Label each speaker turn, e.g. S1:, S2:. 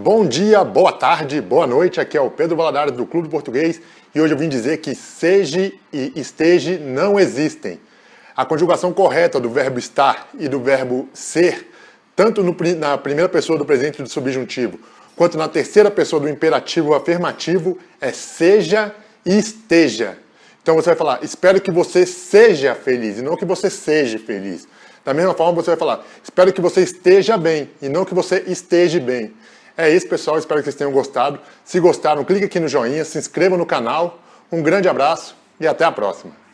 S1: Bom dia, boa tarde, boa noite, aqui é o Pedro Valadares do Clube Português e hoje eu vim dizer que seja e esteja não existem. A conjugação correta do verbo estar e do verbo ser, tanto no, na primeira pessoa do presente do subjuntivo, quanto na terceira pessoa do imperativo afirmativo, é seja e esteja. Então você vai falar, espero que você seja feliz e não que você seja feliz. Da mesma forma você vai falar, espero que você esteja bem e não que você esteja bem. É isso, pessoal. Espero que vocês tenham gostado. Se gostaram, clique aqui no joinha, se inscreva no canal. Um grande abraço e até a próxima.